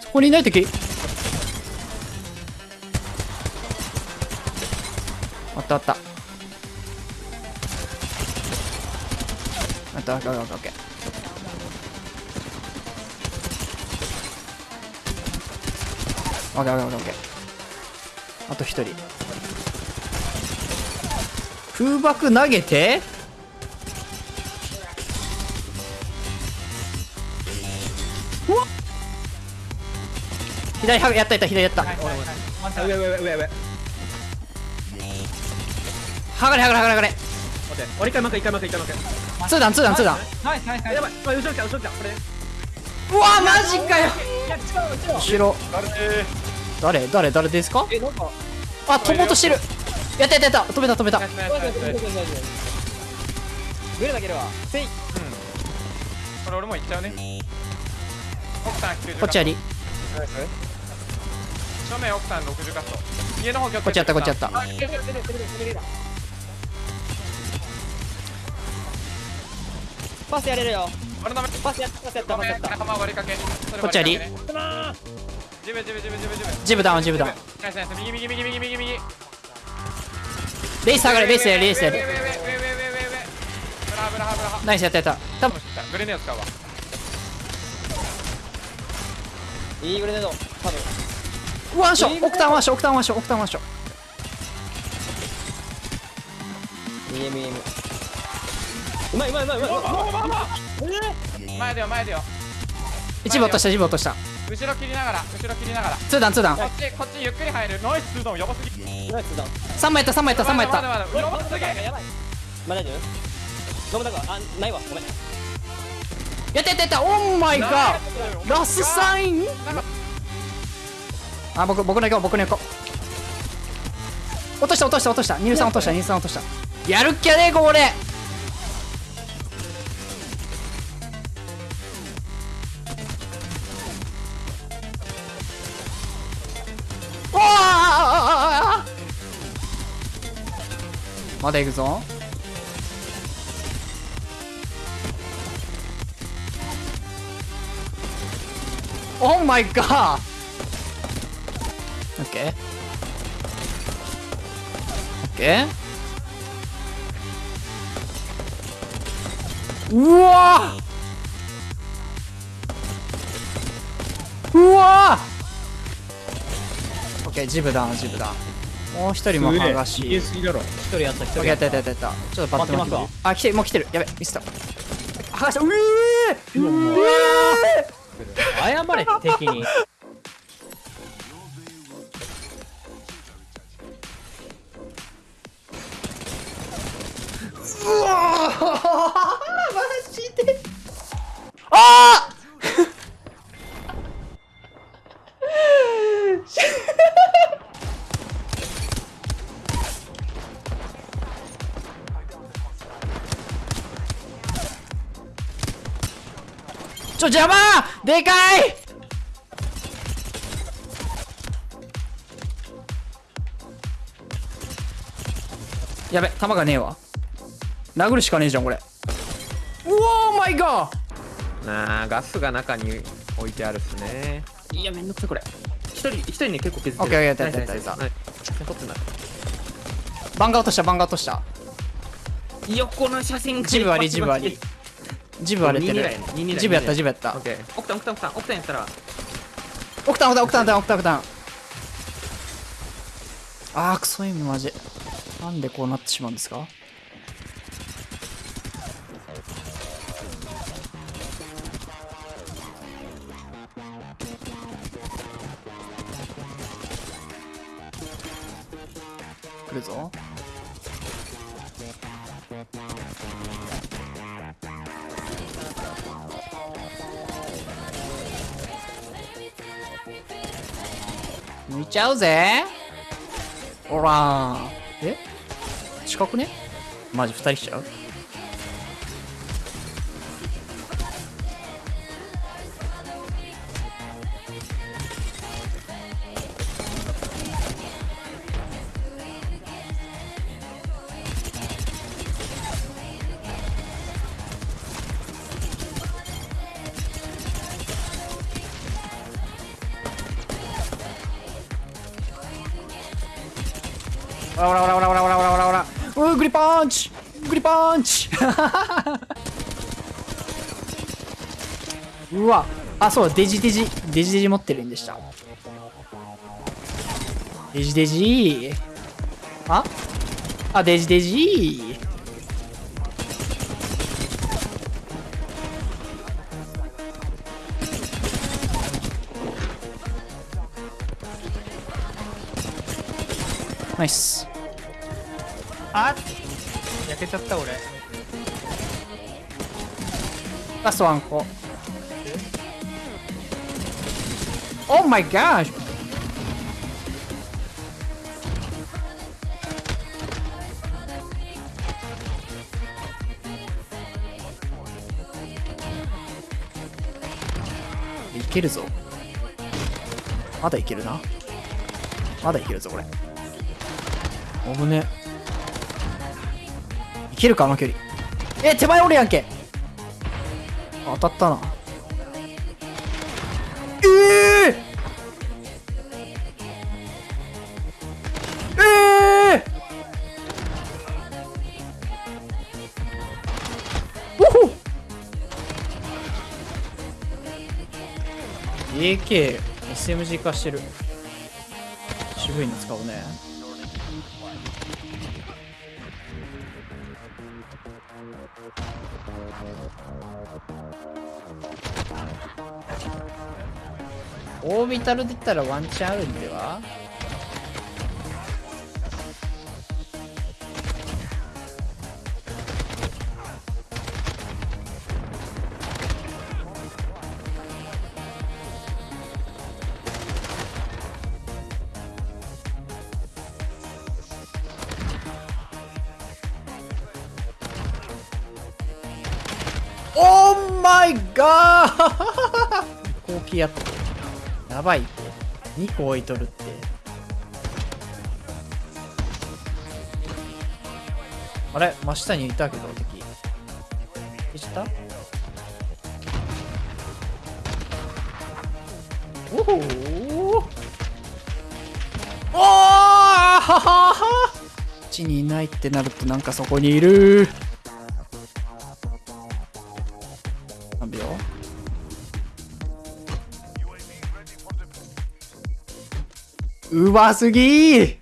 そこにいない敵あったあった。あったあったあった。あったオッケーオッケーオッケーあと一人。空爆投げて？うわっ！左はやったやった左やった。上上上上上。はがれはがれはがれはがれ。俺一回負け一回負け一回負けツーダンツーダンツーダン。ナイスナイスナイやばい。これ後ろ来た後ろ来たこれ。うわマジかよ。後ろ誰誰誰ですか？えなんか。あ飛ぼうとしてる。やったやったやった。止めた止めた。グレだけではせい。これ俺も行っちゃうね。奥さん90こっちあり。正面奥さん60カット。家の方こっちやったこっちやった。パスやれるよ。パスやったパスやったパスやった。仲間割りかけ。それこっちありジムジムジムジムジムジムダウンジムダウンナイスナイス右右右右右右レイス上がれレイスレイスナイスやったやった。多分グレネード使うわいいグレネード多分ワンショオクタンワンショオクタンワンショオクタンワンショ EMEM うまうまいうまいうまいうまい一部落とした一部落とした後ろ切りながら後ろ切りながら。ツーダンツーダン。こっちこっちゆっくり入る。ノイスツードンやばすぎナイスだ3枚やった3枚やった3枚やったまだまだまだやばすぎやばいまだ大丈夫飲むだ。かあないわごめんやったやったやった。オーマイガーラスサイン？あ僕僕の行こう僕の行こう。落とした落とした落とした。乳酸落とした乳酸落とした。やるっきゃねこれまだ行くぞ。オーマイガーオッケーオッケーうわーうわーオッケージブダウンジブダウンもう一人も剥がし。言い過ぎだろ。一人やった一オッケーやった。やったやったやったちょっとバッてますあ来てるもう来てる。やべミスった。剥がした。うえーうえ謝れ敵に。うわーマジで。あーちょ邪魔！でかい！やべ弾がねえわ。殴るしかねえじゃんこれ。うおーマイガーなあガスが中に置いてあるっすね。いやめんどくさいこれ。一人一人ね結構削ってる。オッケーオッケーやったやったやったナイス。取ってない。バンガー落としたバンガー落とした。横の写真ジブありジブありジブ割れてる。22だよジブやったジブやった。オッケー。オクタンオクタンオクタンオクタンやったら。オクタンオクタンオクタンオクタンオクタンあークソエムマジ。なんでこうなってしまうんですか？来るぞ抜いちゃうぜ。ほら。え？近くね？マジ2人来ちゃう？ほらほらほらほらほらほらほらほらほら。うーグリパンチ。グリパンチ。うわ。あそうデジデジ。デジデジ持ってるんでした。デジデジ。あ？あデジデジ。ナイスあ焼けちゃった俺。ラストワンコ。オーマイガーいけるぞ。まだいけるな。まだいけるぞこれおぶね。いけるかあの距離。え手前おるやんけ。当たったな。ええええおほ AK SMG 化してる。渋いの使うね。オービタルで言ったらワンチャンあるんでは？オーマイガー後期やったやばい。って2個置いとるって。あれ？真下にいたけど敵。消した？おほー。おー。ははは地にいないってなるとなんかそこにいる。何秒う。ますぎ